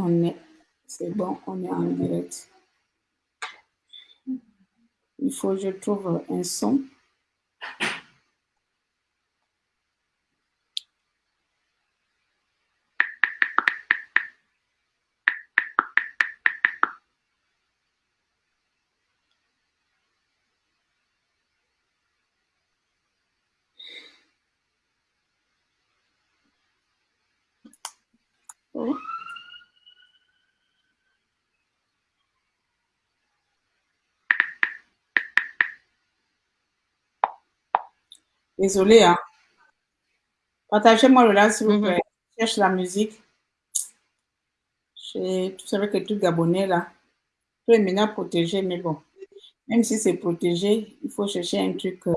on est. C'est bon, on est en direct. Il faut que je trouve un son. Oh. Désolée, hein. Partagez-moi le live, s'il vous plaît. Je cherche la musique. Tout savez que tout Gabonais, là. Tout est maintenant protégé, mais bon. Même si c'est protégé, il faut chercher un truc. euh,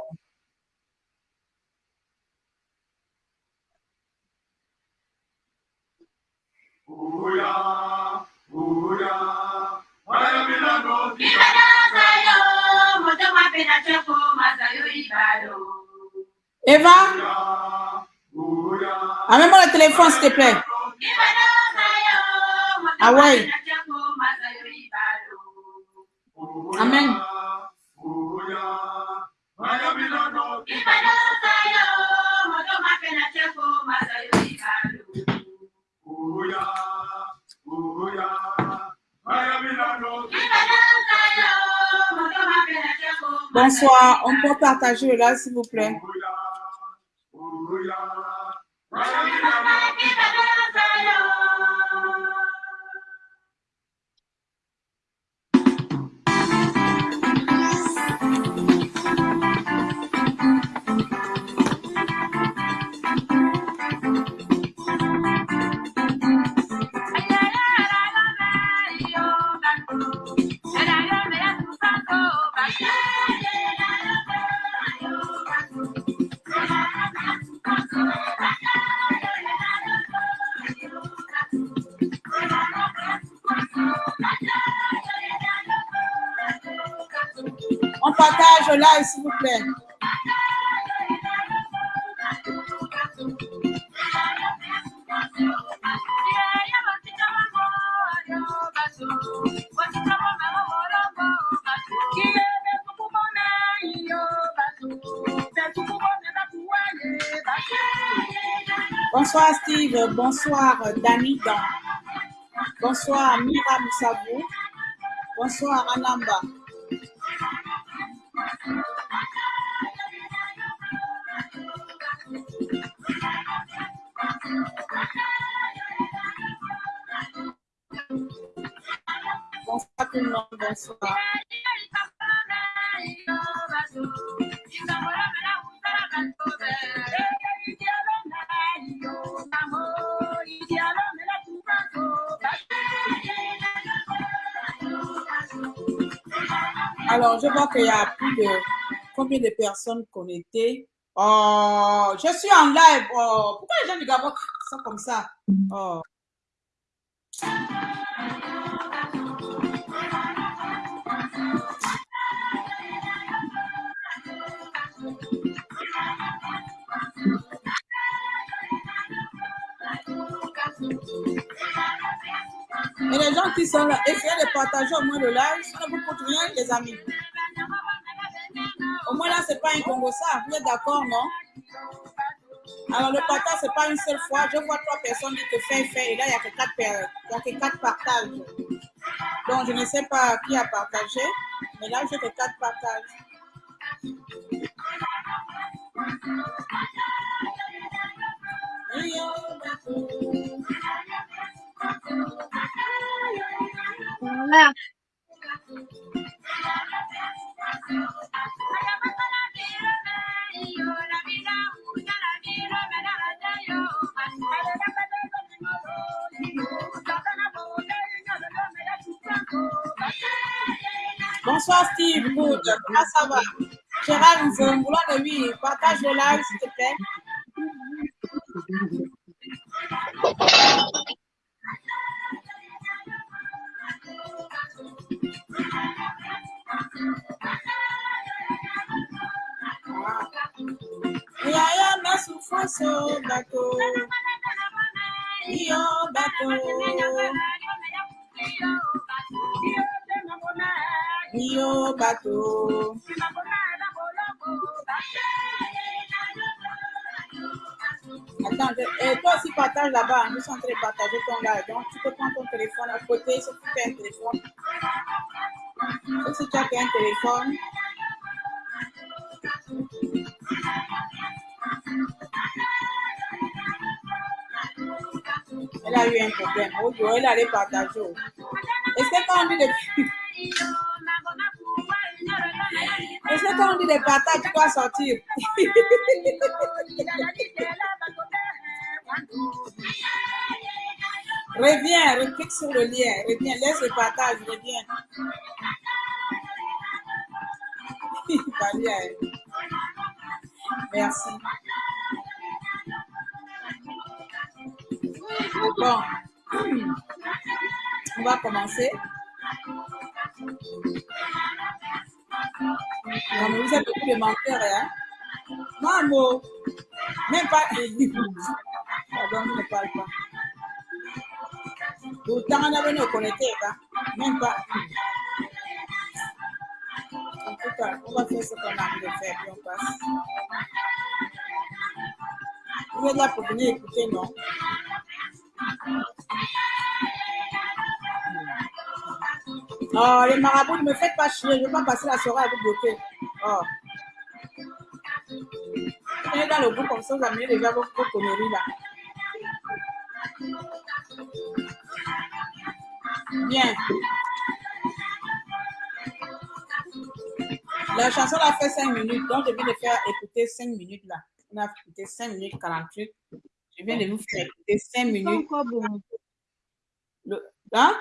téléphone, s'il te plaît. Ah ouais. Amen. Bonsoir, on peut partager live, s'il vous plaît. Bonsoir Steve, bonsoir Dani Dan. Bonsoir Mira Moussabou. Bonsoir Anamba. Alors, je vois qu'il y a plus de combien de personnes connectées? Oh, je suis en live. Oh, pourquoi les gens du Gabon sont comme ça? Oh. Et les gens qui sont là, essayez de partager au moins le live. Ça ne vous coûte rien, les amis. Au moins là, c'est pas un Congo ça. Vous êtes d'accord, non? Alors, le partage, c'est pas une seule fois. Je vois trois personnes qui te font faire et là, il n'y a quatre, a que quatre partages. Donc, je ne sais pas qui a partagé, mais là, j'ai que quatre partages. Bonsoir Steve, good. Comment ça va? Gérard Nzongoula de partage le live s'il te plaît. yaya na souffrance bato yo bato yo bato Attends, et eh, toi aussi partage là-bas, nous sommes en train de partager ton live. Donc tu peux prendre ton téléphone à côté, si tu as un téléphone, si tu as un téléphone. Elle a eu un problème. Oh, yo, elle allait partager. Est-ce que quand on dit de... Est-ce que quand on dit de partage, tu dois sortir? Reviens, reclique sur le lien. Reviens, laisse le partage, reviens. Merci. Bon, on va commencer. Non, mais vous êtes beaucoup de menteurs, hein? Maman, même pas. Pardon, ne parle pas. Autant on avait nos connectés, hein? Même pas. On va faire ce qu'on a envie de faire, puis on passe. Vous êtes là pour venir écouter, non? Oh, les marabouts, ne me faites pas chier, je ne veux pas passer la soirée à vous bloquer. Oh. Venez dans le bout comme ça, vous amenez déjà vos, vos conneries là. Bien. La chanson a fait 5 minutes, donc je viens de faire écouter 5 minutes là. On a écouté 5 minutes 48. Je viens de vous faire écouter 5 C'est pas minutes. Le- Hein?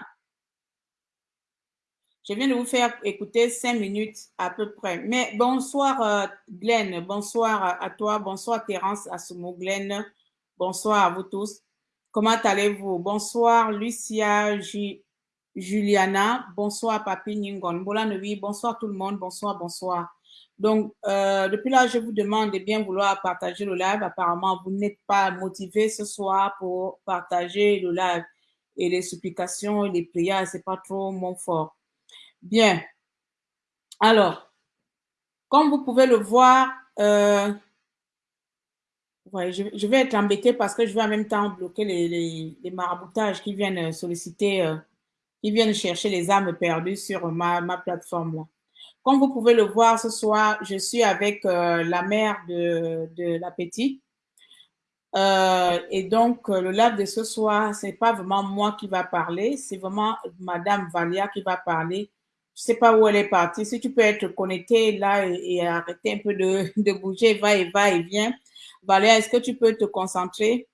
Je viens de vous faire écouter 5 minutes à peu près. Mais bonsoir euh, Glenn, bonsoir à, toi, bonsoir Terence Asumo Glenn, bonsoir à vous tous. Comment allez-vous? Bonsoir Lucia Ju- Juliana, bonsoir Papi Ningon, Bola bonsoir tout le monde, bonsoir, bonsoir. Donc, euh, depuis là, je vous demande de bien vouloir partager le live. Apparemment, vous n'êtes pas motivé ce soir pour partager le live. Et les supplications et les prières, c'est pas trop mon fort. Bien. Alors, comme vous pouvez le voir, euh, je, vais être embêtée parce que je vais en même temps bloquer les maraboutages qui viennent solliciter, euh, qui viennent chercher les âmes perdues sur ma, ma plateforme là. Comme vous pouvez le voir ce soir, je suis avec euh, la mère de, de. Euh, et donc, euh, le live de ce soir, c'est pas vraiment moi qui va parler, c'est vraiment Madame Valia qui va parler. Je sais pas où elle est partie. Si tu peux être connecté là et, et arrêter un peu de, de bouger, va et va et vient. Valia, est-ce que tu peux te concentrer?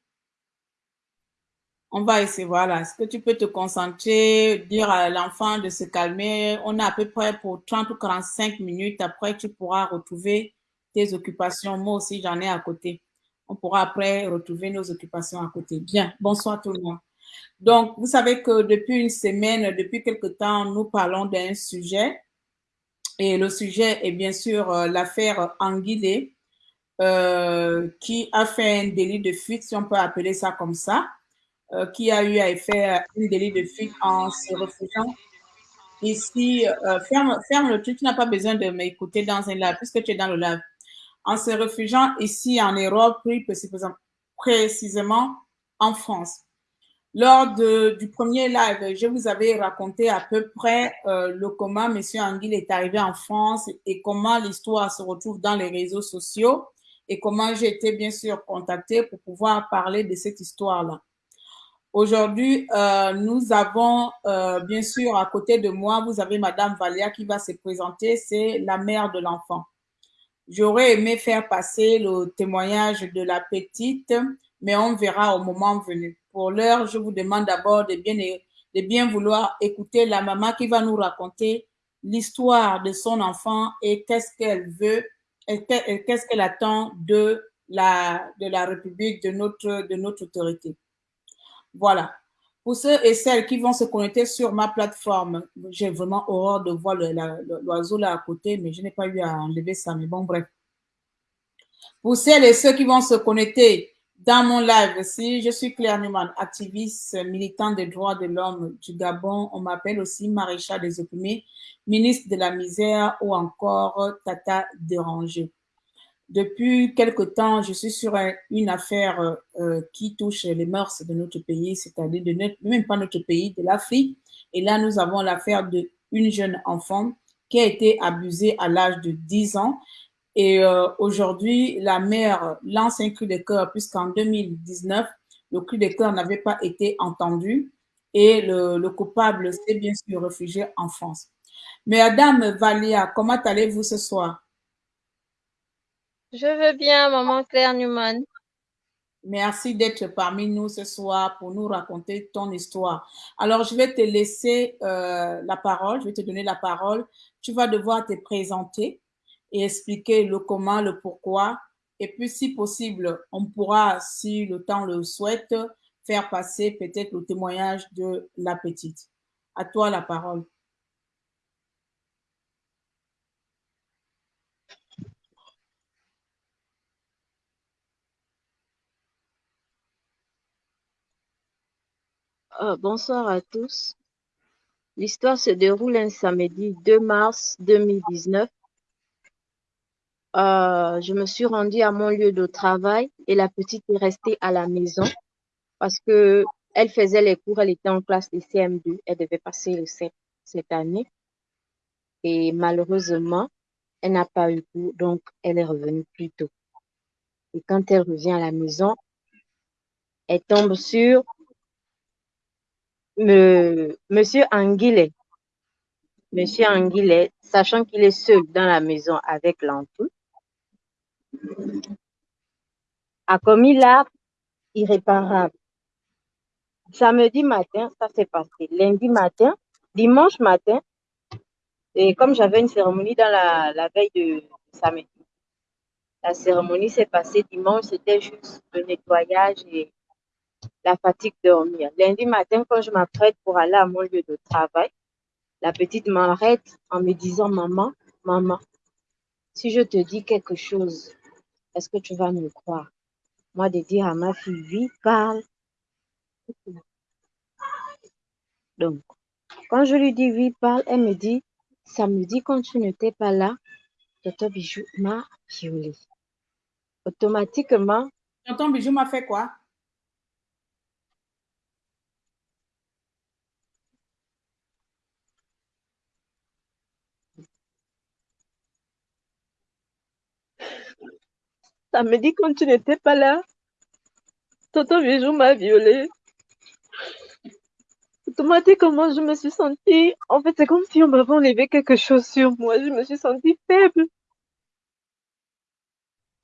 On va essayer, voilà. Est-ce que tu peux te concentrer, dire à l'enfant de se calmer? On a à peu près pour 30 ou 45 minutes. Après, tu pourras retrouver tes occupations. Moi aussi, j'en ai à côté. On pourra après retrouver nos occupations à côté. Bien. Bonsoir tout le monde. Donc, vous savez que depuis une semaine, depuis quelque temps, nous parlons d'un sujet. Et le sujet est bien sûr euh, l'affaire Anguilé, euh, qui a fait un délit de fuite, si on peut appeler ça comme ça, euh, qui a eu à faire un délit de fuite en se refugiant ici. euh, ferme, ferme le truc, tu n'as pas besoin de m'écouter dans un live, puisque tu es dans le live. En se refugiant ici en Europe, plus précisément, en France. Lors de, du premier live, je vous avais raconté à peu près euh, le comment M. Anguille est arrivé en France et comment l'histoire se retrouve dans les réseaux sociaux et comment j'ai été bien sûr contactée pour pouvoir parler de cette histoire-là. Aujourd'hui, euh, nous avons euh, bien sûr à côté de moi, vous avez Madame Valia qui va se présenter, c'est la mère de l'enfant. J'aurais aimé faire passer le témoignage de la petite, mais on verra au moment venu. Pour l'heure, je vous demande d'abord de bien, de bien vouloir écouter la maman qui va nous raconter l'histoire de son enfant et qu'est-ce qu'elle veut et qu'est-ce qu'elle attend de la, de la République, de notre, de notre autorité. Voilà. Pour ceux et celles qui vont se connecter sur ma plateforme, j'ai vraiment horreur de voir l'oiseau là à côté, mais je n'ai pas eu à enlever ça. Mais bon, bref. Pour celles et ceux qui vont se connecter dans mon live aussi. Je suis Claire Newman, activiste, militante des droits de l'homme du Gabon. On m'appelle aussi maréchal des opprimés, ministre de la misère ou encore Tata dérangé. Depuis quelque temps, je suis sur une affaire euh, qui touche les mœurs de notre pays, c'est-à-dire de notre, même pas notre pays, de l'Afrique. Et là, nous avons l'affaire d'une jeune enfant qui a été abusée à l'âge de 10 ans et euh, aujourd'hui, la mère lance un cri de cœur puisqu'en 2019, le cri de cœur n'avait pas été entendu et le, coupable s'est bien sûr réfugié en France. Madame Valia, comment allez-vous ce soir? Je veux bien, maman Claire Newman. Merci d'être parmi nous ce soir pour nous raconter ton histoire. Alors, je vais te laisser euh, la parole, je vais te donner la parole. Tu vas devoir te présenter et expliquer le comment, le pourquoi. Et puis, si possible, on pourra, si le temps le souhaite, faire passer peut-être le témoignage de la petite. À toi la parole. Euh, bonsoir à tous. L'histoire se déroule un samedi 2 mars 2019 euh, je me suis rendue à mon lieu de travail et la petite est restée à la maison parce que elle faisait les cours, elle était en classe de CM2, elle devait passer le CEP cette année. Et malheureusement, elle n'a pas eu cours, donc elle est revenue plus tôt. Et quand elle revient à la maison, elle tombe sur Monsieur Anguillet. Monsieur Anguillet, sachant qu'il est seul dans la maison avec l'enfant, a commis l'acte irréparable. Samedi matin, ça s'est passé. Lundi matin, dimanche matin, et comme j'avais une cérémonie dans la, la veille de samedi, la cérémonie s'est passée dimanche, c'était juste le nettoyage et la fatigue dormir. Lundi matin, quand je m'apprête pour aller à mon lieu de travail, la petite m'arrête en me disant, maman, maman, si je te dis quelque chose, est-ce que tu vas me croire? Moi, de dire à ma fille, oui, parle. Donc, quand je lui dis oui, parle, elle me dit, samedi, quand tu n'étais pas là, Tonton Bijou m'a violée. Automatiquement. Tonton Bijou m'a fait quoi? Ça me dit quand tu n'étais pas là, Tonton Bijou m'a violée. Automatiquement, je me suis sentie, en fait, c'est comme si on m'avait enlevé quelque chose sur moi. Je me suis sentie faible.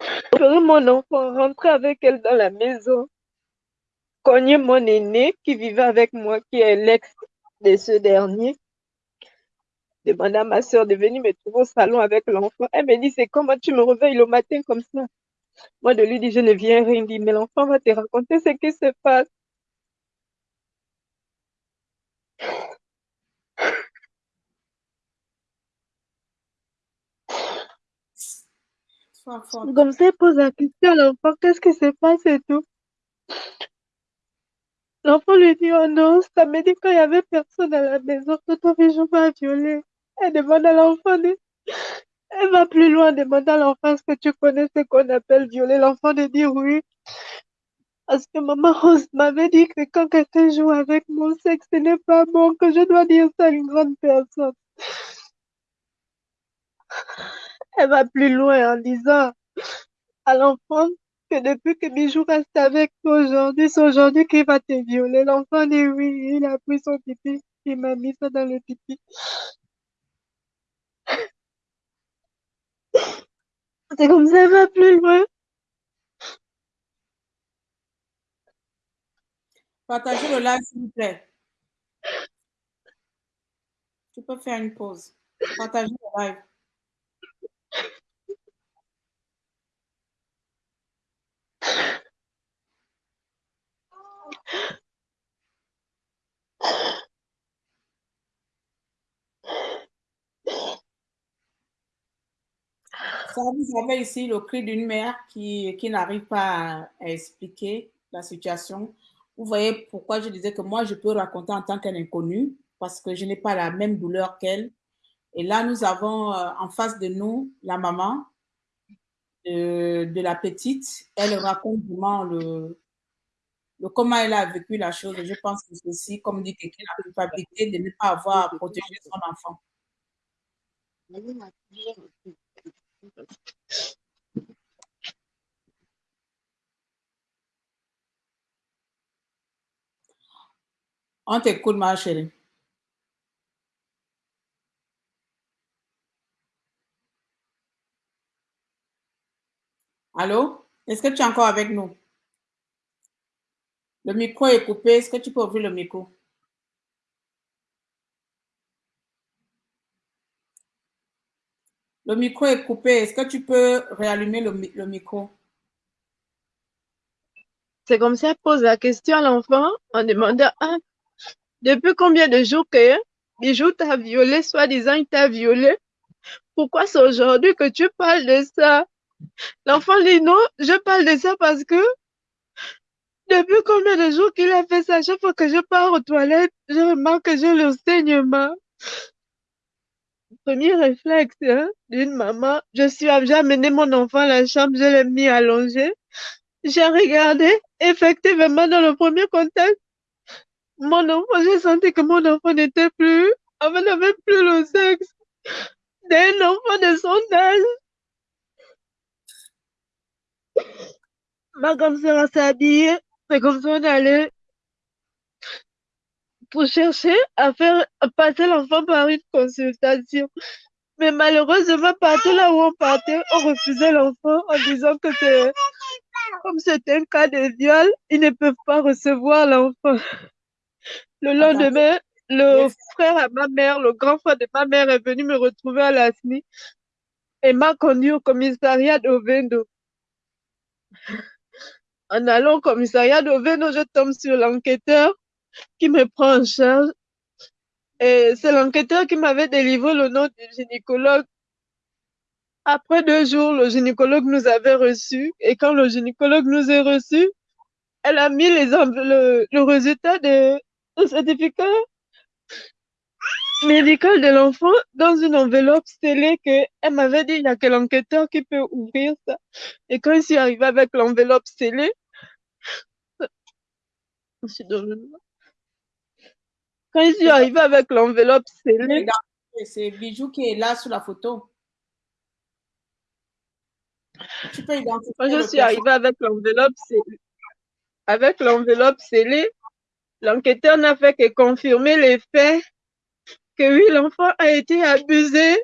Je mon enfant rentrer avec elle dans la maison. Cogner mon aîné qui vivait avec moi, qui est l'ex de ce dernier. Demander à ma soeur de venir me trouver au salon avec l'enfant. Elle me dit, c'est comment tu me réveilles le matin comme ça? Moi, de lui dire, je ne viens rien dire, mais l'enfant va te raconter ce qui se passe. Comme ça, il pose la question à l'enfant, qu'est-ce qui se passe et tout. L'enfant lui dit, oh non, ça me dit quand il y avait personne à la maison, Toto Bijou m'a violé. Elle demande à l'enfant, elle va plus loin, demande à l'enfant, est-ce que tu connais ce qu'on appelle violer L'enfant de dire oui. Parce que maman Rose m'avait dit que quand quelqu'un joue avec mon sexe, ce n'est pas bon, que je dois dire ça à une grande personne. Elle va plus loin en disant à l'enfant que depuis que Bijou reste avec toi aujourd'hui, c'est aujourd'hui qu'il va te violer. L'enfant dit oui, il a pris son pipi, il m'a mis ça dans le pipi. C'est comme ça, va plus loin. Partagez le live, s'il vous plaît. Tu peux faire une pause. Partagez le live. Ça, vous avez ici le cri d'une mère qui, qui n'arrive pas à, expliquer la situation. Vous voyez pourquoi je disais que moi, je peux raconter en tant qu'un inconnu parce que je n'ai pas la même douleur qu'elle. Et là, nous avons euh, en face de nous la maman de, de la petite. Elle raconte vraiment le, le, comment elle a vécu la chose. Je pense que aussi, comme dit quelqu'un, la culpabilité de ne pas avoir protégé son enfant. On t'écoute, ma chérie. Allô? Est-ce que tu es encore avec nous? Le micro est coupé. Est-ce que tu peux ouvrir le micro? Le micro est coupé. Est-ce que tu peux réallumer le, micro? C'est comme ça, pose la question à l'enfant en demandant ah, depuis combien de jours que Bijou t'a violé, soi-disant il t'a violé? Pourquoi c'est aujourd'hui que tu parles de ça? L'enfant dit non, je parle de ça parce que depuis combien de jours qu'il a fait ça, chaque fois que je pars aux toilettes, je remarque que j'ai le saignement. Premier réflexe hein, d'une maman, je suis j'ai amené mon enfant à la chambre, je l'ai mis allongé. J'ai regardé, effectivement, dans le premier contact, mon enfant, j'ai senti que mon enfant n'était plus, enfin, n'avait plus le sexe d'un enfant de son âge. Ma grande sœur s'est c'est comme ça on allait pour chercher à faire passer l'enfant par une consultation. Mais malheureusement, partout là où on partait, on refusait l'enfant en disant que c'est, comme c'est un cas de viol, ils ne peuvent pas recevoir l'enfant. Le lendemain, le frère à ma mère, le grand frère de ma mère est venu me retrouver à la SNI et m'a conduit au commissariat d'Ovendo. En allant au commissariat d'Ovendo, je tombe sur l'enquêteur qui me prend en charge. Et c'est l'enquêteur qui m'avait délivré le nom du gynécologue. Après deux jours, le gynécologue nous avait reçus. Et quand le gynécologue nous a reçus, elle a mis les le, le résultat de, de certificat médical de l'enfant dans une enveloppe scellée que elle m'avait dit il n'y a que l'enquêteur qui peut ouvrir ça. Et quand je suis arrivée avec l'enveloppe scellée, je suis dans le quand je suis arrivée avec l'enveloppe scellée, C'est Bijou qui est là sur la photo. Tu peux identifier quand je suis arrivée avec l'enveloppe scellée, avec l'enveloppe scellée, l'enquêteur n'a fait que confirmer les faits que oui, l'enfant a été abusé.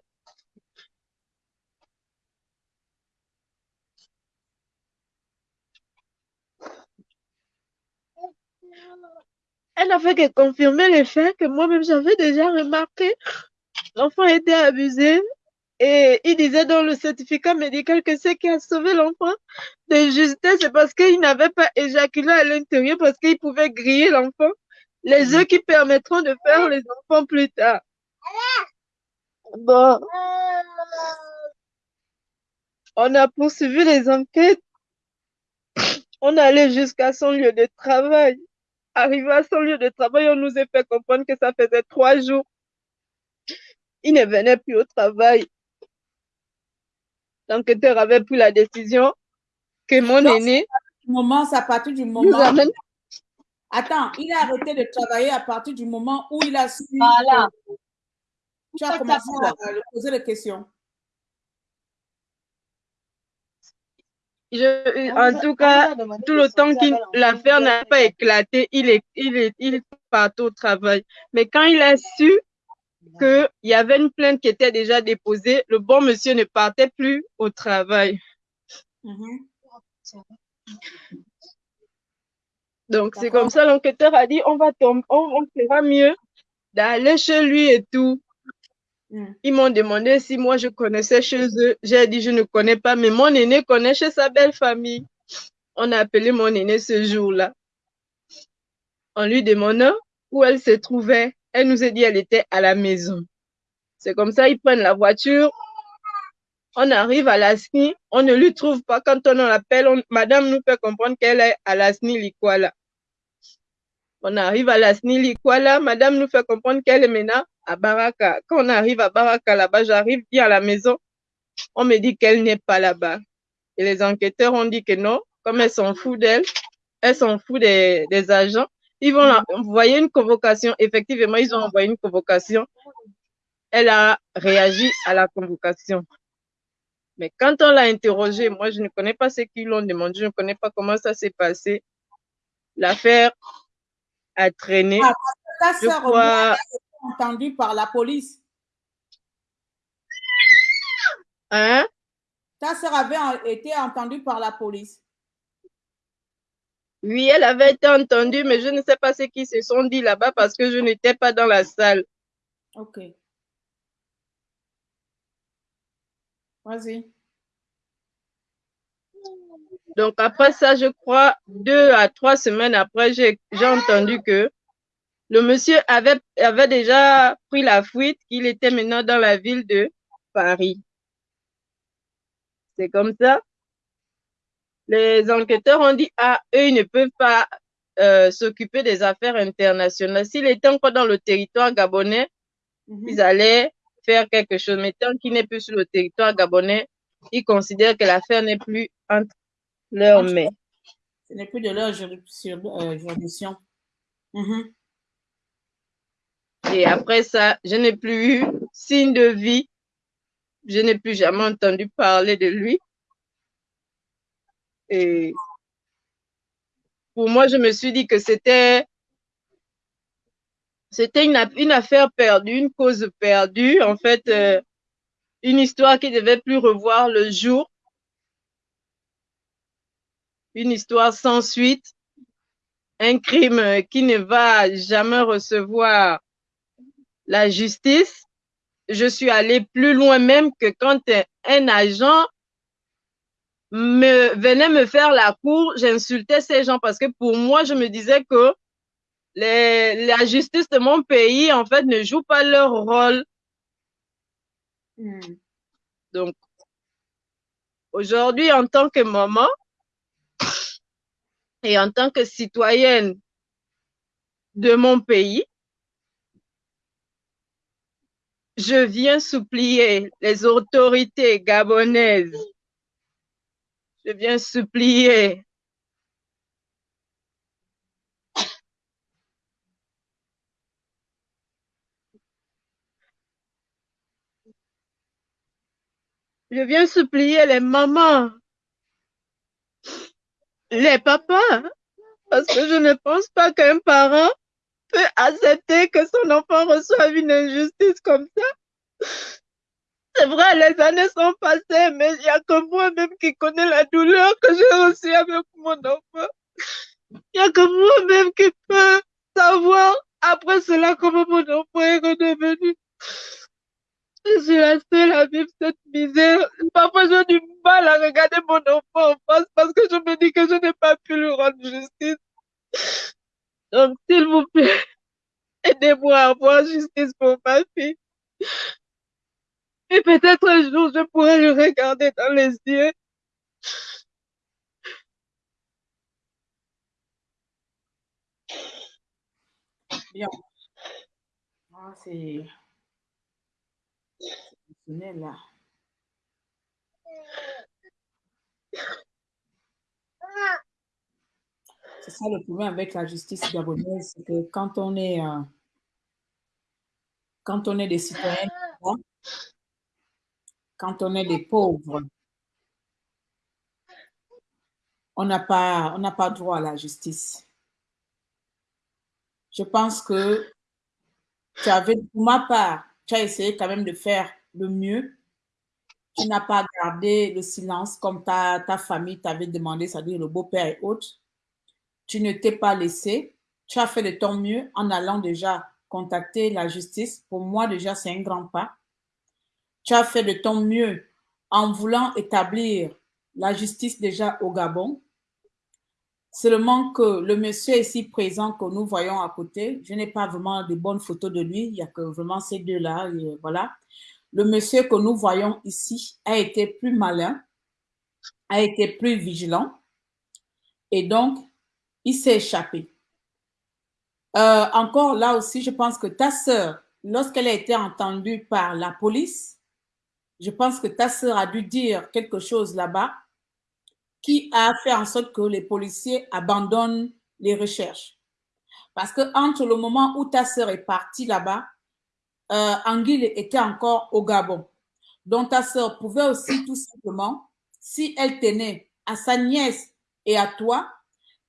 Elle n'a fait que confirmer les faits que moi-même j'avais déjà remarqué. L'enfant été abusé et il disait dans le certificat médical que ce qui a sauvé l'enfant de justesse, c'est parce qu'il n'avait pas éjaculé à l'intérieur, parce qu'il pouvait griller l'enfant. Les œufs qui permettront de faire les enfants plus tard. Bon, on a poursuivi les enquêtes. On allait jusqu'à son lieu de travail. Arrivé à son lieu de travail, on nous a fait comprendre que ça faisait trois jours. Il ne venait plus au travail. L'enquêteur avait pris la décision que mon Donc, aîné moment, c'est à partir du nous moment. amène. Attends, il a arrêté de travailler à partir du moment où il a su. Voilà. Tu as commencé à lui poser des questions. Je, en tout cas, tout le temps que l'affaire n'a pas éclaté, il est, il est, il est parti au travail. Mais quand il a su qu'il y avait une plainte qui était déjà déposée, le bon monsieur ne partait plus au travail. Mhm. Donc, c'est comme ça, l'enquêteur a dit, on va tomber, on, on fera mieux d'aller chez lui et tout. Mm. Ils m'ont demandé si moi je connaissais chez eux. J'ai dit, je ne connais pas, mais mon aîné connaît chez sa belle famille. On a appelé mon aîné ce jour-là. En lui demandant où elle se trouvait. Elle nous a dit, elle était à la maison. C'est comme ça, ils prennent la voiture. On arrive à la SNI, on ne lui trouve pas. Quand on l'appelle, madame nous fait comprendre qu'elle est à la SNI Likwala. On arrive à la SNI Likwala, madame nous fait comprendre qu'elle est maintenant à Baraka. Quand on arrive à Baraka là-bas, j'arrive bien à la maison, on me dit qu'elle n'est pas là-bas. Et les enquêteurs ont dit que non, comme elle s'en fout d'elle, elle s'en fout des, des, agents, ils vont envoyer une convocation. Effectivement, ils ont envoyé une convocation. Elle a réagi à la convocation. Mais quand on l'a interrogée, moi, je ne connais pas ce qu'ils l'ont demandé, je ne connais pas comment ça s'est passé. L'affaire a traîné. Ah, ta soeur crois... entendue par la police. Hein? Ta soeur avait été entendue par la police. Oui, elle avait été entendue, mais je ne sais pas ce qu'ils se sont dit là-bas parce que je n'étais pas dans la salle. Ok. Vas-y. Donc après ça, je crois, deux à trois semaines après, j'ai entendu que le monsieur avait, avait déjà pris la fuite, qu'il était maintenant dans la ville de Paris. C'est comme ça. Les enquêteurs ont dit, ah, eux, ils ne peuvent pas euh, s'occuper des affaires internationales. S'il était encore dans le territoire gabonais, mm -hmm. ils allaient faire quelque chose. Mais tant qu'il n'est plus sur le territoire gabonais, ils considèrent que l'affaire n'est plus entre leurs mains. Ce n'est plus de leur juridiction. Mm -hmm. Et après ça, je n'ai plus eu signe de vie. Je n'ai plus jamais entendu parler de lui. Et pour moi, je me suis dit que c'était c'était une, affaire perdue, une cause perdue, en fait, euh, une histoire qui devait plus revoir le jour, une histoire sans suite, un crime qui ne va jamais recevoir la justice. Je suis allée plus loin même que quand un agent me venait me faire la cour, j'insultais ces gens parce que pour moi, je me disais que les, la justice de mon pays, en fait, ne joue pas leur rôle. Mm. Donc, aujourd'hui, en tant que maman et en tant que citoyenne de mon pays, je viens supplier les autorités gabonaises je viens supplier. Je viens supplier les mamans, les papas, parce que je ne pense pas qu'un parent peut accepter que son enfant reçoive une injustice comme ça. C'est vrai, les années sont passées, mais il n'y a que moi-même qui connais la douleur que j'ai reçue avec mon enfant. Il n'y a que moi-même qui peux savoir après cela comment mon enfant est redevenu. Je suis la seule à vivre cette misère. Parfois, j'ai du mal à regarder mon enfant en face parce que je me dis que je n'ai pas pu lui rendre justice. Donc, s'il vous plaît, aidez-moi à avoir justice pour ma fille. Et peut-être un jour, je pourrai le regarder dans les yeux. Bien. Ah, c'est... Là. Ça le problème avec la justice gabonaise, c'est que quand on est, euh, quand on est des citoyens, quand on est des pauvres, on n'a pas, on n'a pas droit à la justice. Je pense que tu avais, pour ma part, tu as essayé quand même de faire le mieux. Tu n'as pas gardé le silence comme ta, ta famille t'avait demandé, c'est-à-dire le beau-père et autres. Tu ne t'es pas laissé. Tu as fait de ton mieux en allant déjà contacter la justice. Pour moi, déjà, c'est un grand pas. Tu as fait de ton mieux en voulant établir la justice déjà au Gabon. Seulement que le monsieur ici présent que nous voyons à côté, je n'ai pas vraiment de bonnes photos de lui, il y a que vraiment ces deux-là, voilà. le monsieur que nous voyons ici a été plus malin, a été plus vigilant, et donc, il s'est échappé. Euh, encore là aussi, je pense que ta sœur, lorsqu'elle a été entendue par la police, je pense que ta sœur a dû dire quelque chose là-bas qui a fait en sorte que les policiers abandonnent les recherches. Parce que entre le moment où ta sœur est partie là-bas, euh, Anguille était encore au Gabon. Donc ta sœur pouvait aussi tout simplement, si elle tenait à sa nièce et à toi,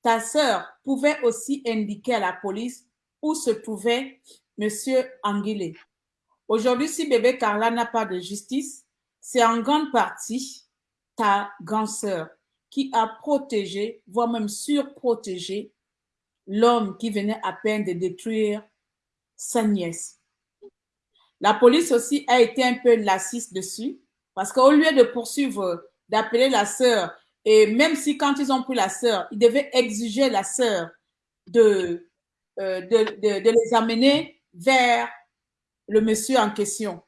ta sœur pouvait aussi indiquer à la police où se trouvait Monsieur Anguille. Aujourd'hui, si bébé Carla n'a pas de justice, c'est en grande partie ta grande sœur qui a protégé, voire même surprotégé l'homme qui venait à peine de détruire sa nièce. La police aussi a été un peu lassiste dessus parce qu'au lieu de poursuivre, d'appeler la sœur, et même si quand ils ont pris la sœur, ils devaient exiger la sœur de, euh, de, de, les amener vers le monsieur en question.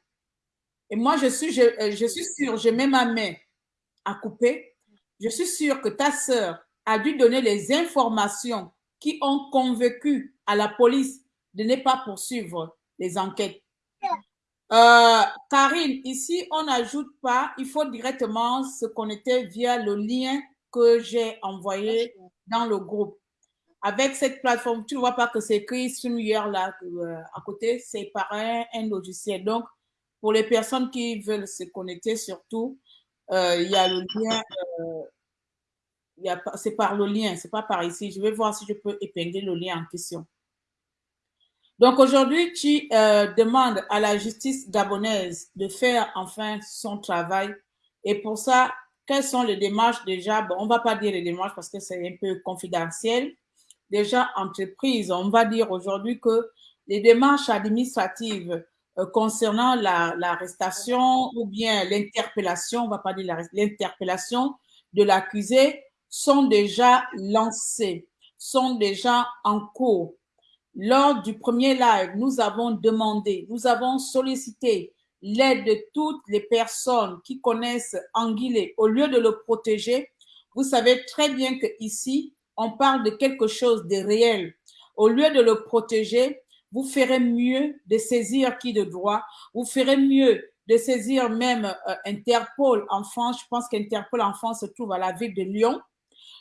Et moi, je suis, je, euh, je suis sûre, je mets ma main à couper, je suis sûre que ta sœur a dû donner les informations qui ont convaincu à la police de ne pas poursuivre les enquêtes. Euh, Karine, ici, on n'ajoute pas, il faut directement se connecter via le lien que j'ai envoyé dans le groupe. Avec cette plateforme, tu ne vois pas que c'est écrit StreamYard là euh, à côté, c'est par un, logiciel. Donc, pour les personnes qui veulent se connecter surtout, euh, il y a le lien c'est par le lien, c'est pas par ici. Je vais voir si je peux épingler le lien en question. Donc aujourd'hui, tu euh, demandes à la justice gabonaise de faire enfin son travail. Et pour ça, quelles sont les démarches déjà? Bon, On va pas dire les démarches parce que c'est un peu confidentiel. Déjà, entreprise, on va dire aujourd'hui que les démarches administratives euh, concernant l'arrestation ou bien l'interpellation, on va pas dire l'interpellation de l'accusé sont déjà lancés, sont déjà en cours. Lors du premier live, nous avons demandé, nous avons sollicité l'aide de toutes les personnes qui connaissent Anguille. Au lieu de le protéger, vous savez très bien que ici, on parle de quelque chose de réel. Au lieu de le protéger, vous ferez mieux de saisir qui de droit, vous ferez mieux de saisir même euh, Interpol en France. Je pense qu'Interpol en France se trouve à la ville de Lyon.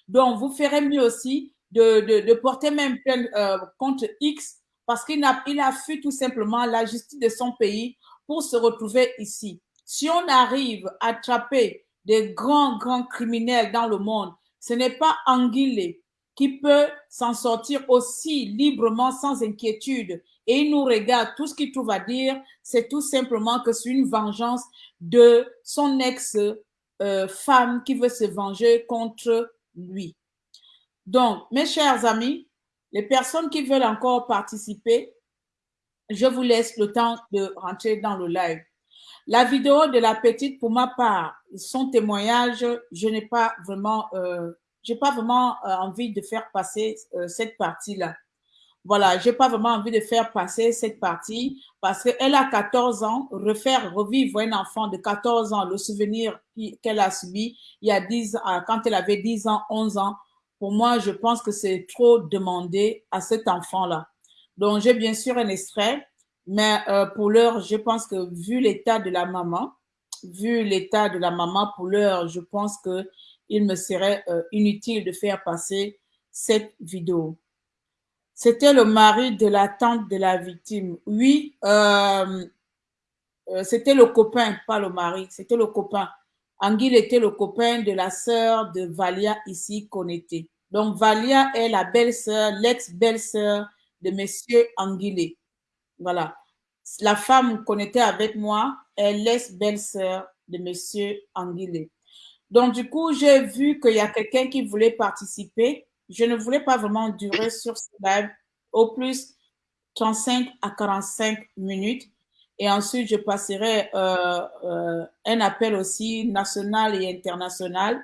Donc, vous ferez mieux aussi de, de, de porter même plainte euh, contre X parce qu'il a, il a fui tout simplement la justice de son pays pour se retrouver ici. Si on arrive à attraper des grands, grands criminels dans le monde, ce n'est pas Anguille qui peut s'en sortir aussi librement, sans inquiétude. Et il nous regarde, tout ce qu'il trouve à dire, c'est tout simplement que c'est une vengeance de son ex-femme euh, qui veut se venger contre lui. Donc, mes chers amis, les personnes qui veulent encore participer, je vous laisse le temps de rentrer dans le live. La vidéo de la petite, pour ma part, son témoignage, je n'ai pas vraiment, euh, j'ai pas vraiment euh, envie de faire passer euh, cette partie-là. Voilà, j'ai pas vraiment envie de faire passer cette partie parce qu'elle a 14 ans, refaire revivre un enfant de 14 ans, le souvenir qu'elle a subi il y a 10 ans, quand elle avait 10 ans, 11 ans, pour moi, je pense que c'est trop demandé à cet enfant-là. Donc, j'ai bien sûr un extrait, mais euh, pour l'heure, je pense que vu l'état de la maman, vu l'état de la maman, pour l'heure, je pense que il me serait euh, inutile de faire passer cette vidéo. C'était le mari de la tante de la victime. Oui, euh, c'était le copain, pas le mari, c'était le copain. Anguille était le copain de la sœur de Valia ici était. Donc Valia est la belle-sœur, l'ex-belle-sœur de monsieur Anguille. Voilà. La femme était avec moi est l'ex-belle-sœur de monsieur Anguille. Donc du coup, j'ai vu qu'il y a quelqu'un qui voulait participer je ne voulais pas vraiment durer sur ce live au plus 35 à 45 minutes. Et ensuite, je passerai euh, euh, un appel aussi national et international.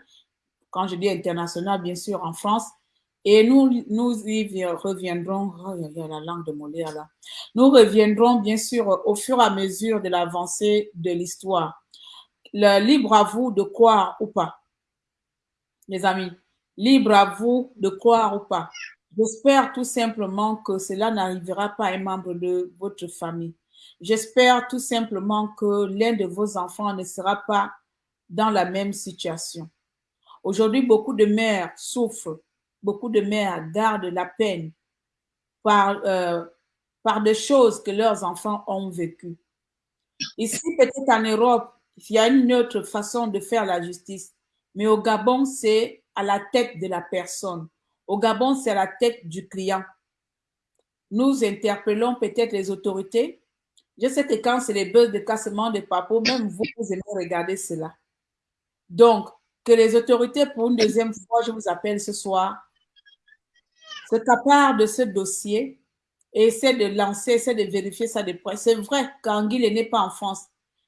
Quand je dis international, bien sûr, en France. Et nous, nous y reviendrons, oh, il y a la langue de Molière là. Nous reviendrons bien sûr au fur et à mesure de l'avancée de l'histoire. Libre à vous de croire ou pas. Les amis, libre à vous de croire ou pas. J'espère tout simplement que cela n'arrivera pas à un membre de votre famille. J'espère tout simplement que l'un de vos enfants ne sera pas dans la même situation. Aujourd'hui, beaucoup de mères souffrent, beaucoup de mères gardent la peine par, euh, par des choses que leurs enfants ont vécues. Ici, peut-être en Europe, il y a une autre façon de faire la justice, mais au Gabon, c'est à la tête de la personne. Au Gabon, c'est à la tête du client. Nous interpellons peut-être les autorités. Je sais que quand c'est les buzz de cassement de papeaux, même vous, vous aimez regarder cela. Donc, que les autorités, pour une deuxième fois, je vous appelle ce soir, se part de ce dossier et essaie de lancer, essaie de vérifier ça de près. C'est vrai qu'Anguille n'est pas en France,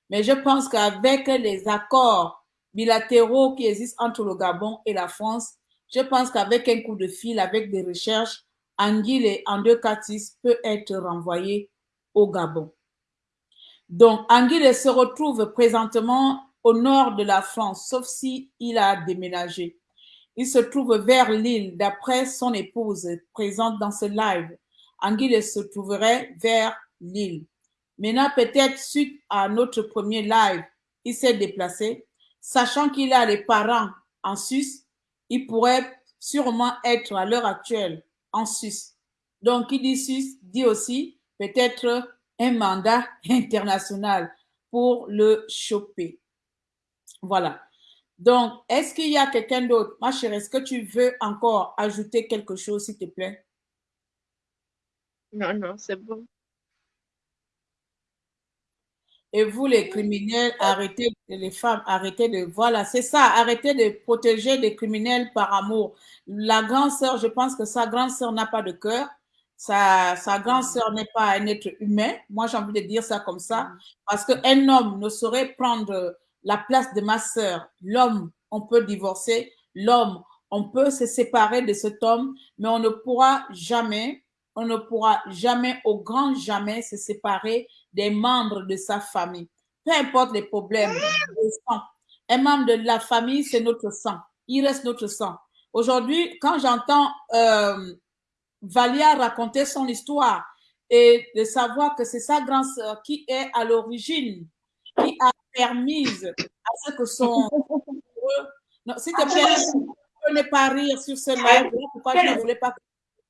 mais je pense qu'avec les accords bilatéraux qui existent entre le Gabon et la France, je pense qu'avec un coup de fil, avec des recherches, Anguille en deux Catis peut être renvoyé au Gabon. Donc, Anguille se retrouve présentement au nord de la France, sauf si il a déménagé. Il se trouve vers l'île, d'après son épouse présente dans ce live. Anguille se trouverait vers l'île. Maintenant, peut-être suite à notre premier live, il s'est déplacé. Sachant qu'il a les parents en Suisse, il pourrait sûrement être à l'heure actuelle en Suisse. Donc, qui dit Suisse dit aussi peut-être un mandat international pour le choper. Voilà. Donc, est-ce qu'il y a quelqu'un d'autre? Ma chérie, est-ce que tu veux encore ajouter quelque chose, s'il te plaît? Non, non, c'est bon. Et vous, les criminels, arrêtez, les femmes, arrêtez de, voilà, c'est ça, arrêtez de protéger les criminels par amour. La grande sœur, je pense que sa grande sœur n'a pas de cœur. Sa, sa grande sœur n'est pas un être humain. Moi, j'ai envie de dire ça comme ça. Parce qu'un homme ne saurait prendre la place de ma sœur. L'homme, on peut divorcer. L'homme, on peut se séparer de cet homme, mais on ne pourra jamais, on ne pourra jamais, au grand jamais, se séparer des membres de sa famille. Peu importe les problèmes, un membre de la famille, c'est notre sang. Il reste notre sang. Aujourd'hui, quand j'entends euh, Valia raconter son histoire et de savoir que c'est sa grande sœur qui est à l'origine, qui a permis à ce que son... Non, s'il te plaît, je ne pas rire sur ce live. Pourquoi je ne voulais pas que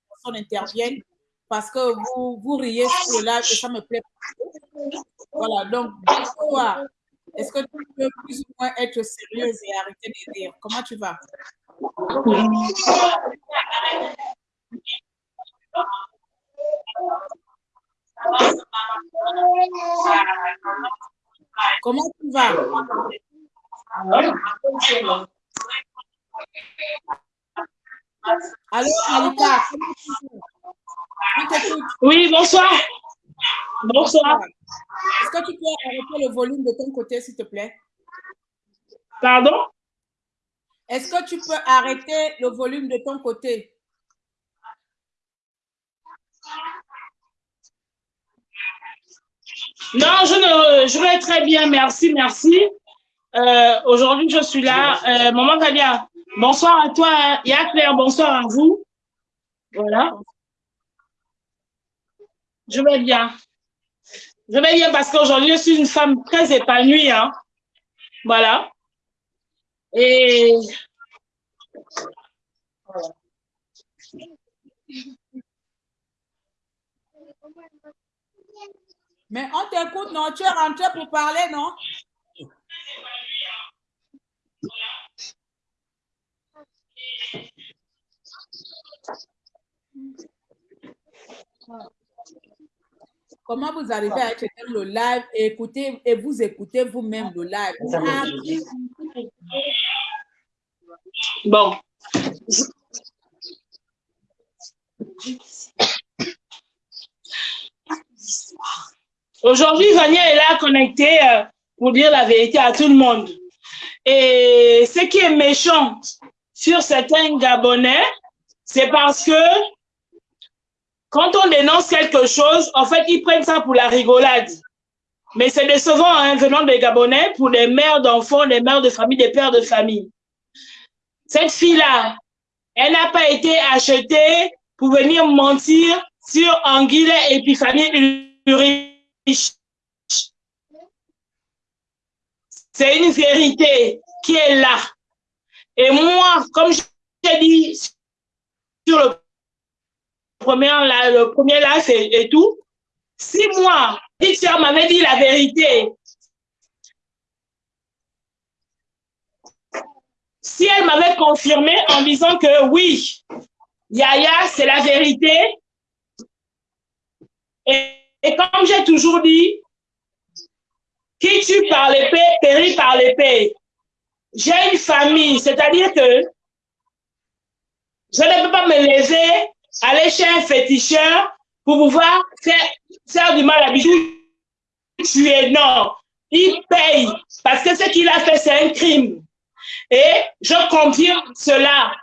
personne intervienne Parce que vous, vous riez sur le live et ça me plaît Voilà, donc, bonsoir. Est-ce que tu peux plus ou moins être sérieuse et arrêter de rire? Comment tu vas? Comment tu vas? Allô, Malika Oui, bonsoir. Bonsoir. Est-ce que tu peux arrêter le volume de ton côté, s'il te plaît? Pardon? Est-ce que tu peux arrêter le volume de ton côté? Non, je, ne, je vais très bien, merci, merci. Euh, Aujourd'hui, je suis là. Euh, Maman Kalia, bonsoir à toi, Y'a Claire, bonsoir à vous. Voilà. Je vais bien. Je vais bien parce qu'aujourd'hui, je suis une femme très épanouie. Hein. Voilà. Et... Mais on t'écoute, non? Tu es rentré pour parler, non? Comment vous arrivez à être dans le live? Et écouter et vous écoutez vous-même le live? Bon. Aujourd'hui, Vania est là connectée euh, pour dire la vérité à tout le monde. Et ce qui est méchant sur certains Gabonais, c'est parce que quand on dénonce quelque chose, en fait, ils prennent ça pour la rigolade. Mais c'est décevant, hein, venant des Gabonais, pour les mères d'enfants, les mères de famille, des pères de famille. Cette fille-là, elle n'a pas été achetée pour venir mentir sur Anguille Épiphanie C'est une vérité qui est là. Et moi, comme j'ai dit sur le premier, le premier live et, tout, si moi, petite m'avait dit la vérité, si elle m'avait confirmé en disant que oui, Yaya, c'est la vérité, et, et comme j'ai toujours dit, qui tue par l'épée, périt par l'épée. J'ai une famille, c'est-à-dire que je ne peux pas me lever, aller chez un féticheur pour pouvoir faire, du mal à Tu es Non, il paye parce que ce qu'il a fait, c'est un crime. Et je confirme cela.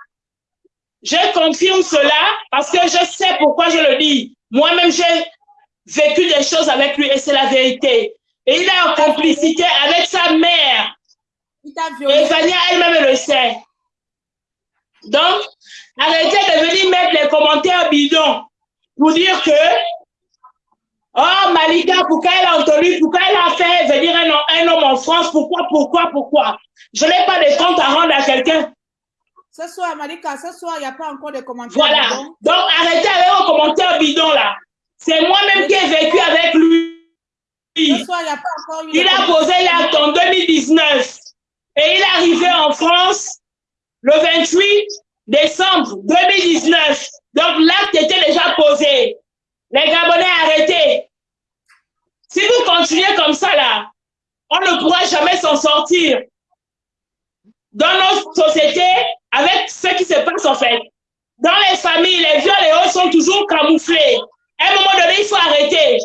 Je confirme cela parce que je sais pourquoi je le dis. Moi-même, j'ai vécu des choses avec lui et c'est la vérité. Et il est en complicité avec sa mère. Et Vania elle-même le sait. Donc, arrêtez de venir mettre les commentaires bidons pour dire que, oh Malika, pourquoi elle a entendu, pourquoi elle a fait venir un, homme en France, pourquoi, pourquoi, pourquoi? Je n'ai pas de compte à rendre à quelqu'un. Ce soir, Malika, ce soir, il n'y a pas encore de commentaires. Voilà. Donc, arrêtez avec vos commentaires bidons là. C'est moi-même qui ai vécu avec lui. Soir, il, a pas il a posé l'acte en 2019 et il est arrivé en France le 28 décembre 2019. Donc l'acte était déjà posé. Les Gabonais arrêtés. Si vous continuez comme ça là, on ne pourra jamais s'en sortir. Dans nos sociétés, avec ce qui se passe en fait. Dans les familles, les viols et autres sont toujours camouflés. À un moment donné, il faut arrêter.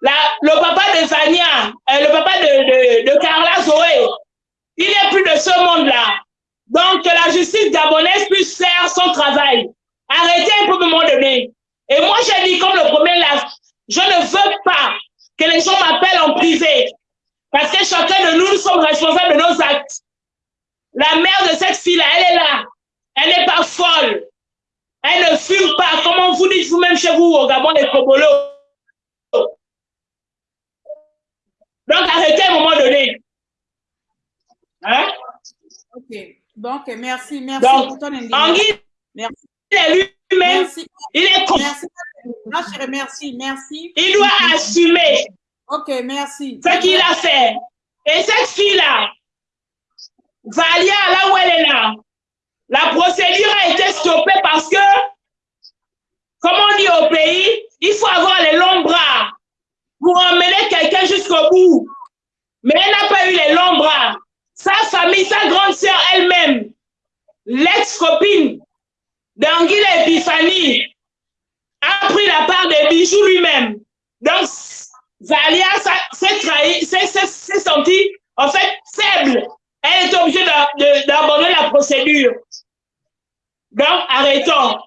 Le papa de Vania, euh, le papa de, de, Carla Zoé, il n'est plus de ce monde-là. Donc, que la justice gabonaise puisse faire son travail. Arrêtez un peu un moment donné. Et moi, j'ai dit, comme le premier là, je ne veux pas que les gens m'appellent en privé. Parce que chacun de nous, nous sommes responsables de nos actes. La mère de cette fille-là, elle est là. Elle n'est pas folle. Elle ne fume pas. Comment vous dites vous-même chez vous au Gabon, les Kobolo Donc, arrêtez à un moment donné. Hein? Ok. Donc, merci. Merci Donc, pour ton indignation. Merci. Il est lui-même. Il est con. Merci. Non, chérie, merci. Merci. Il doit assumer. Ok, merci. Ce qu'il a fait. Et cette fille-là, Valia, là où elle est là, la procédure a été stoppée parce que, comme on dit au pays, il faut avoir les longs bras pour emmener quelqu'un jusqu'au bout. Mais elle n'a pas eu les longs bras sa famille, sa grande sœur elle-même, l'ex-copine d'Anguille Epiphanie, a pris la part des bijoux lui-même. Donc, Valia s'est trahi, s'est sentie, en fait, faible. Elle est obligée d'abandonner la procédure. Donc, arrêtons.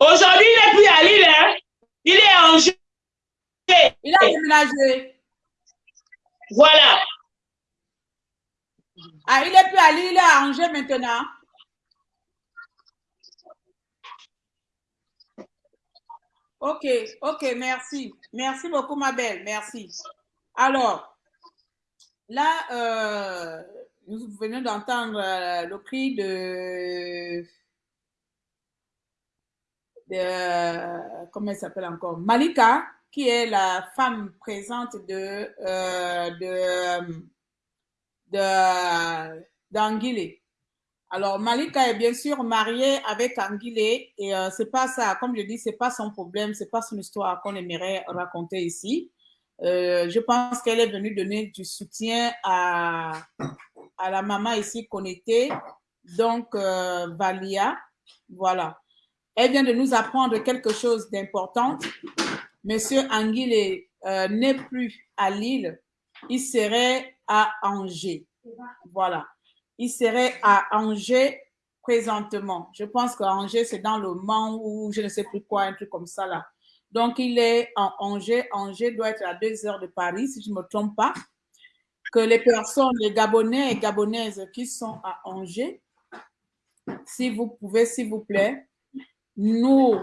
Aujourd'hui, il n'est plus à Lille, hein? il est à Angers. Il a déménagé. Voilà. Ah, il est plus à Lille, il est à Angers maintenant. Ok, ok, merci. Merci beaucoup, ma belle. Merci. Alors, là, euh, nous venons d'entendre euh, le cri de, de comment elle s'appelle encore? Malika, qui est la femme présente de, euh, de. Alors, Malika est bien sûr mariée avec Anguilé et euh, c'est pas ça, comme je dis, c'est pas son problème, c'est pas son histoire qu'on aimerait raconter ici. Euh, je pense qu'elle est venue donner du soutien à, à la maman ici connectée, donc euh, Valia. Voilà. Elle vient de nous apprendre quelque chose d'important. Monsieur Anguilé n'est plus à Lille, il serait à Angers. Voilà. Il serait à Angers présentement. Je pense qu'Angers, c'est dans le Mans ou je ne sais plus quoi, un truc comme ça là. Donc, il est en Angers. Angers doit être à deux heures de Paris, si je ne me trompe pas. Que les personnes, les Gabonais et Gabonaises qui sont à Angers, si vous pouvez, s'il vous plaît, nous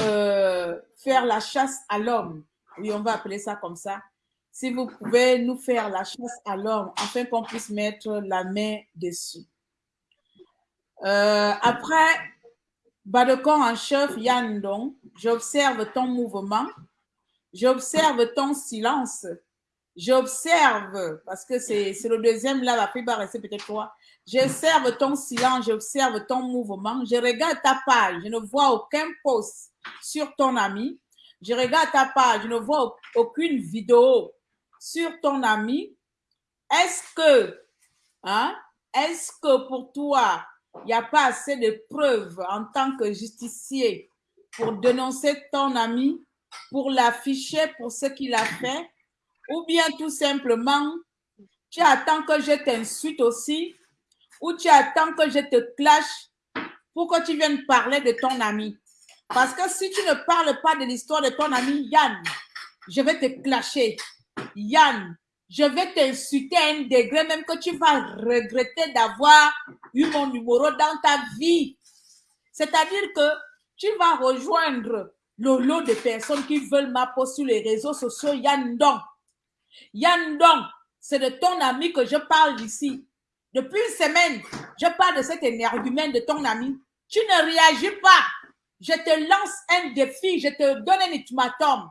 euh, faire la chasse à l'homme. Oui, on va appeler ça comme ça. Si vous pouvez nous faire la chasse à l'homme afin qu'on puisse mettre la main dessus. Euh, après, Badekon en chef Yann Dong, j'observe ton mouvement, j'observe ton silence, j'observe, parce que c'est le deuxième là, la va rester peut-être toi. J'observe ton silence, j'observe ton mouvement, je regarde ta page, je ne vois aucun post sur ton ami, je regarde ta page, je ne vois aucune vidéo sur ton ami. Est-ce que, hein, est-ce que pour toi, il n'y a pas assez de preuves en tant que justicier pour dénoncer ton ami, pour l'afficher pour ce qu'il a fait, ou bien tout simplement, tu attends que je t'insulte aussi, ou tu attends que je te clash pour que tu viennes parler de ton ami. Parce que si tu ne parles pas de l'histoire de ton ami Yann, je vais te clasher. Yann, je vais t'insulter à un degré même que tu vas regretter d'avoir eu mon numéro dans ta vie. C'est-à-dire que tu vas rejoindre le lot de personnes qui veulent ma sur les réseaux sociaux Yann Dong. Yann Dong, c'est de ton ami que je parle ici. Depuis une semaine, je parle de cet énergumène de ton ami. Tu ne réagis pas. Je te lance un défi, je te donne un ultimatum.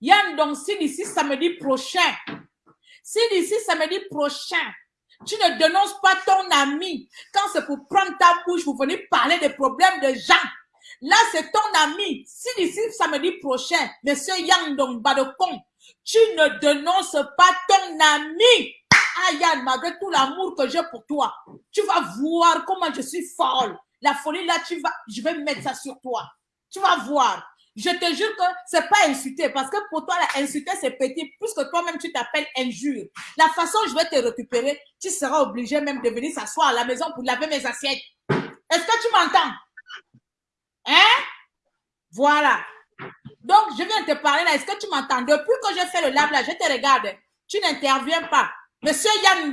Yann Dong, si d'ici samedi prochain, si d'ici samedi prochain, tu ne dénonces pas ton ami, quand c'est pour prendre ta bouche, vous venez parler des problèmes de gens, là c'est ton ami. Si d'ici samedi prochain, monsieur Yang Dong Badokong, tu ne dénonces pas ton ami, Yann, malgré tout l'amour que j'ai pour toi, tu vas voir comment je suis folle. La folie là, tu vas, je vais mettre ça sur toi. Tu vas voir. Je te jure que c'est pas insulter parce que pour toi, la insulter, c'est petit, puisque toi-même, tu t'appelles injure. La façon je vais te récupérer, tu seras obligé même de venir s'asseoir à la maison pour laver mes assiettes. Est-ce que tu m'entends? Hein? Voilà. Donc, je viens te parler là. Est-ce que tu m'entends? Depuis que je fais le lave là, je te regarde. Tu n'interviens pas. Monsieur Yann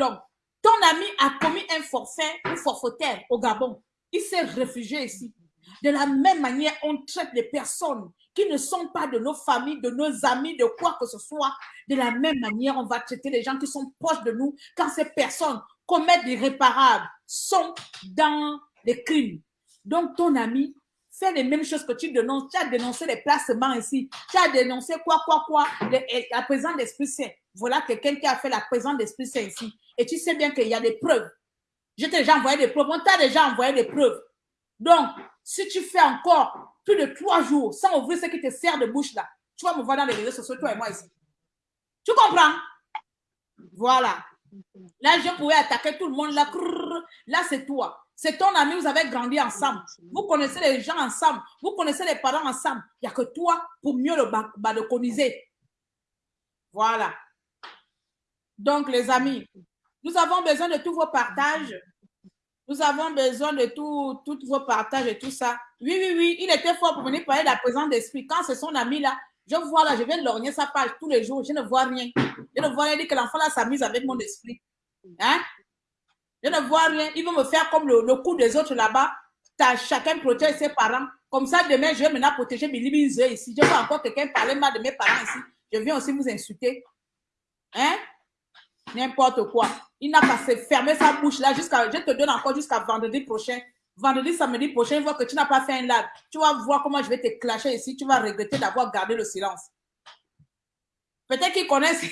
ton ami a commis un forfait, un forfaitaire au Gabon. Il s'est réfugié ici. De la même manière, on traite les personnes qui ne sont pas de nos familles, de nos amis, de quoi que ce soit. De la même manière, on va traiter les gens qui sont proches de nous quand ces personnes commettent des réparables, sont dans des crimes. Donc, ton ami fait les mêmes choses que tu dénonces. Tu as dénoncé les placements ici. Tu as dénoncé quoi, quoi, quoi, la présence d'Esprit Saint. Voilà quelqu'un qui a fait la présence d'Esprit Saint ici. Et tu sais bien qu'il y a des preuves. Je t'ai déjà envoyé des preuves. On t'a déjà envoyé des preuves. Donc, si tu fais encore plus de trois jours sans ouvrir ce qui te sert de bouche là, tu vas me voir dans les réseaux sociaux, toi et moi ici. Tu comprends? Voilà. Là, je pouvais attaquer tout le monde là. Là, c'est toi. C'est ton ami, vous avez grandi ensemble. Vous connaissez les gens ensemble. Vous connaissez les parents ensemble. Il n'y a que toi pour mieux le balconiser. Voilà. Donc, les amis, nous avons besoin de tous vos partages nous avons besoin de tous vos partages et tout ça. Oui, oui, oui, il était fort pour venir parler de la présence d'esprit. Quand c'est son ami là, je vois là, je viens de lorgner sa page tous les jours, je ne vois rien. Je ne vois rien, dit que l'enfant là s'amuse avec mon esprit. Hein? Je ne vois rien. Il veut me faire comme le, coup des autres là-bas. Chacun protège ses parents. Comme ça, demain, je vais maintenant protéger mes limites ici. Je vois encore quelqu'un parler mal de mes parents ici. Je viens aussi vous insulter. Hein? N'importe quoi. Il n'a pas fermer sa bouche là jusqu'à. Je te donne encore jusqu'à vendredi prochain. Vendredi, samedi prochain, une fois que tu n'as pas fait un live, tu vas voir comment je vais te clasher ici. Tu vas regretter d'avoir gardé le silence. Peut-être qu'ils connaissent.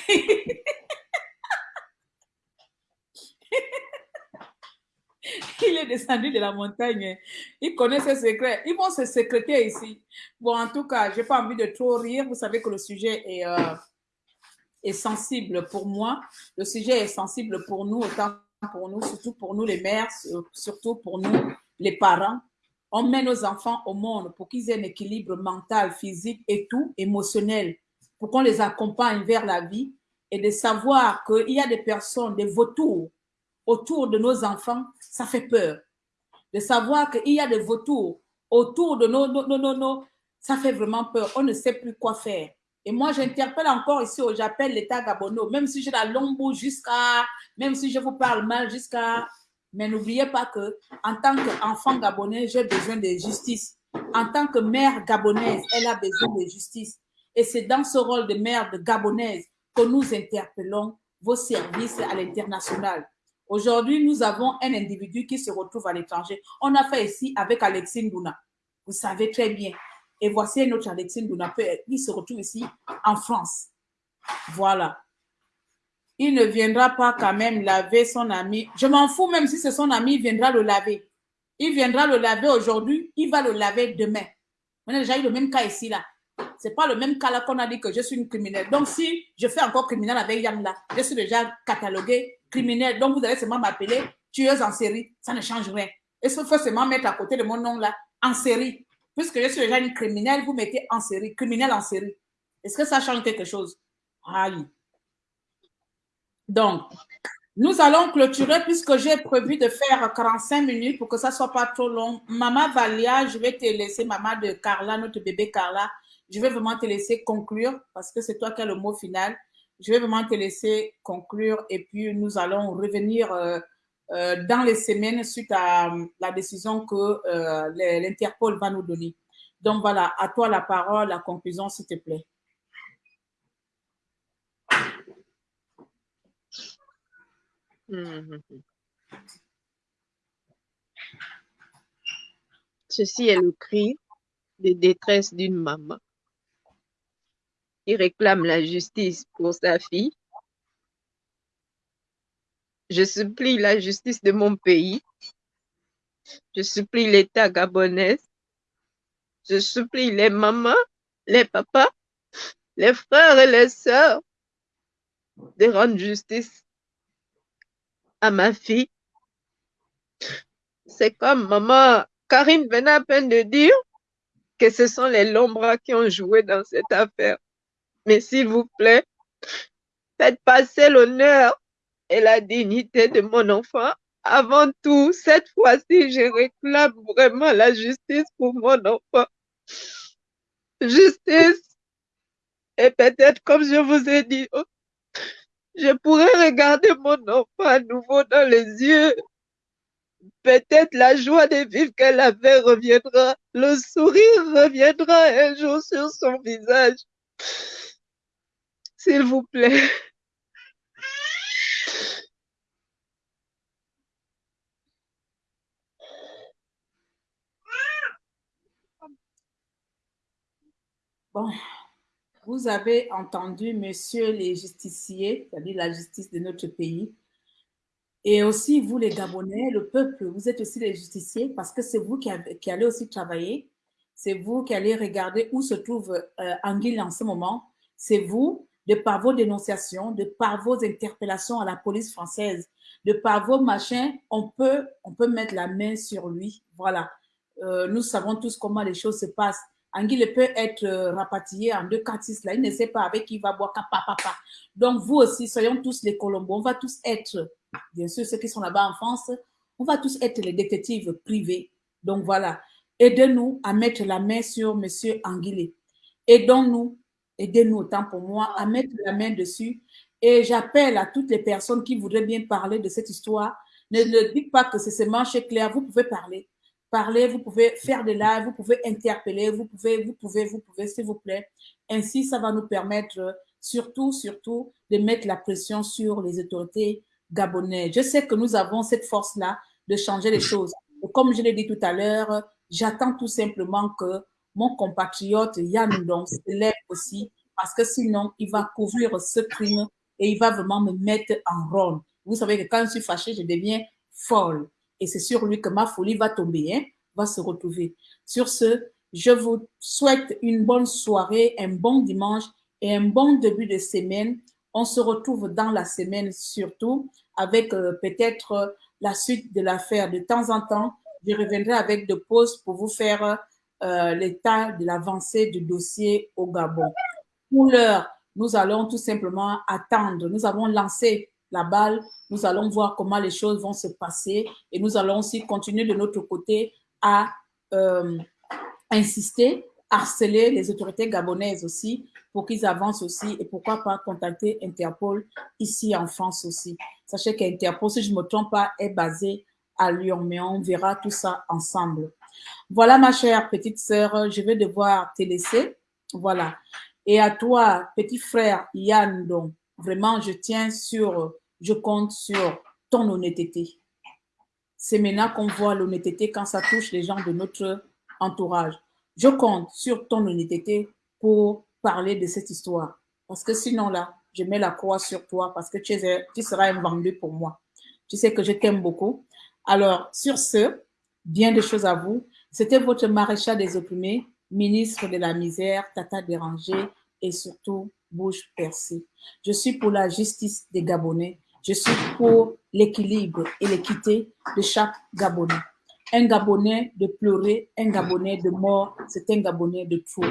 Il est descendu de la montagne. Il connaît ses secrets. Ils vont se secréter ici. Bon, en tout cas, je n'ai pas envie de trop rire. Vous savez que le sujet est, euh, est sensible pour moi. Le sujet est sensible pour nous, autant pour nous, surtout pour nous les mères, surtout pour nous les parents. On met nos enfants au monde pour qu'ils aient un équilibre mental, physique et tout, émotionnel, pour qu'on les accompagne vers la vie et de savoir qu'il y a des personnes, des vautours autour de nos enfants, ça fait peur. de savoir qu'il y a des vautours autour de nos, nos, nos, nos, ça fait vraiment peur. On ne sait plus quoi faire. Et moi, j'interpelle encore ici, j'appelle l'État gabonais, même si j'ai la bouche jusqu'à, même si je vous parle mal jusqu'à, mais n'oubliez pas que, en tant qu'enfant gabonais, j'ai besoin de justice. En tant que mère gabonaise, elle a besoin de justice. Et c'est dans ce rôle de mère de gabonaise que nous interpellons vos services à l'international. Aujourd'hui, nous avons un individu qui se retrouve à l'étranger. On a fait ici avec Alexine Douna. Vous savez très bien. Et voici notre Alexine Douna qui se retrouve ici en France. Voilà. Il ne viendra pas quand même laver son ami. Je m'en fous même si c'est son ami, il viendra le laver. Il viendra le laver aujourd'hui, il va le laver demain. On a déjà eu le même cas ici là. C'est pas le même cas là qu'on a dit que je suis une criminelle. Donc si je fais encore criminel avec Yann là, je suis déjà cataloguée criminelle. Donc vous allez seulement m'appeler tueuse en série. Ça ne change rien. Et ce faut seulement mettre à côté de mon nom là, en série. Puisque je suis déjà une criminelle, vous mettez en série, criminelle en série. Est-ce que ça change quelque chose? Aïe. Donc, nous allons clôturer puisque j'ai prévu de faire 45 minutes pour que ça soit pas trop long. Maman Valia, je vais te laisser, maman de Carla, notre bébé Carla, je vais vraiment te laisser conclure parce que c'est toi qui as le mot final. Je vais vraiment te laisser conclure et puis nous allons revenir euh, euh, dans les semaines suite à euh, la décision que l'Interpol va nous donner. Donc voilà, à toi la parole, la conclusion, s'il te plaît. Ceci est le cri de détresse d'une maman qui réclame la justice pour sa fille. Je supplie la justice de mon pays. Je supplie l'État gabonais. Je supplie les mamans, les papas, les frères et les sœurs de rendre justice à ma fille. C'est comme maman Karine venait à peine de dire que ce sont les Lombras qui ont joué dans cette affaire. Mais s'il vous plaît, faites passer l'honneur et la dignité de mon enfant. Avant tout, cette fois-ci, je réclame vraiment la justice pour mon enfant. Justice. Et peut-être, comme je vous ai dit, je pourrais regarder mon enfant à nouveau dans les yeux. Peut-être la joie de vivre qu'elle avait reviendra. Le sourire reviendra un jour sur son visage. S'il vous plaît. Bon, vous avez entendu, messieurs les justiciers, c'est-à-dire la justice de notre pays, et aussi vous les Gabonais, le peuple, vous êtes aussi les justiciers parce que c'est vous qui allez aussi travailler, c'est vous qui allez regarder où se trouve euh, Anguille en ce moment, c'est vous, de par vos dénonciations, de par vos interpellations à la police française, de par vos machins, on peut, mettre la main sur lui. Voilà. Euh, nous savons tous comment les choses se passent. Anguille peut être euh, rapatrié en deux quartiers là. Il ne sait pas avec qui il va boire papa, papa. Donc, vous aussi, soyons tous les Colombos. On va tous être, bien sûr, ceux qui sont là-bas en France, on va tous être les détectives privés. Donc, voilà. Aidez-nous à mettre la main sur Monsieur Anguille. Aidons-nous, aidez-nous autant pour moi à mettre la main dessus. Et j'appelle à toutes les personnes qui voudraient bien parler de cette histoire. Ne, ne dites pas que c'est seulement chez Claire. Vous pouvez parler parler, vous pouvez faire des lives, vous pouvez interpeller, vous pouvez, vous pouvez, vous pouvez, s'il vous plaît. Ainsi, ça va nous permettre surtout, surtout, de mettre la pression sur les autorités gabonaises. Je sais que nous avons cette force-là de changer les choses. Et comme je l'ai dit tout à l'heure, j'attends tout simplement que mon compatriote Yann Ndong se lève aussi, parce que sinon, il va couvrir ce crime et il va vraiment me mettre en ronde. Vous savez que quand je suis fâchée, je deviens folle et c'est sur lui que ma folie va tomber, hein, va se retrouver. Sur ce, je vous souhaite une bonne soirée, un bon dimanche et un bon début de semaine. On se retrouve dans la semaine surtout avec euh, peut-être la suite de l'affaire. De temps en temps, je reviendrai avec des pauses pour vous faire euh, l'état de l'avancée du dossier au Gabon. Pour l'heure, nous allons tout simplement attendre. Nous avons lancé la balle. Nous allons voir comment les choses vont se passer et nous allons aussi continuer de notre côté à euh, insister, harceler les autorités gabonaises aussi pour qu'ils avancent aussi et pourquoi pas contacter Interpol ici en France aussi. Sachez qu'Interpol, si je ne me trompe pas, est basé à Lyon, mais on verra tout ça ensemble. Voilà ma chère petite sœur, je vais devoir te laisser. Voilà. Et à toi, petit frère Yann, donc, vraiment, je tiens sur, je compte sur ton honnêteté. C'est maintenant qu'on voit l'honnêteté quand ça touche les gens de notre entourage. Je compte sur ton honnêteté pour parler de cette histoire. Parce que sinon, là, je mets la croix sur toi parce que tu, tu seras un vendu pour moi. Tu sais que je t'aime beaucoup. Alors, sur ce, bien de choses à vous. C'était votre maréchal des opprimés, ministre de la misère, tata dérangé et surtout bouche percée. Je suis pour la justice des Gabonais. Je suis pour l'équilibre et l'équité de chaque Gabonais. Un Gabonais de pleurer, un Gabonais de mort, c'est un Gabonais de trop.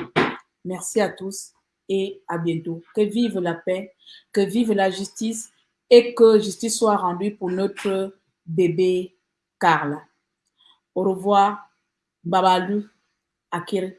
Merci à tous et à bientôt. Que vive la paix, que vive la justice et que justice soit rendue pour notre bébé Carla. Au revoir, Babalu, Akir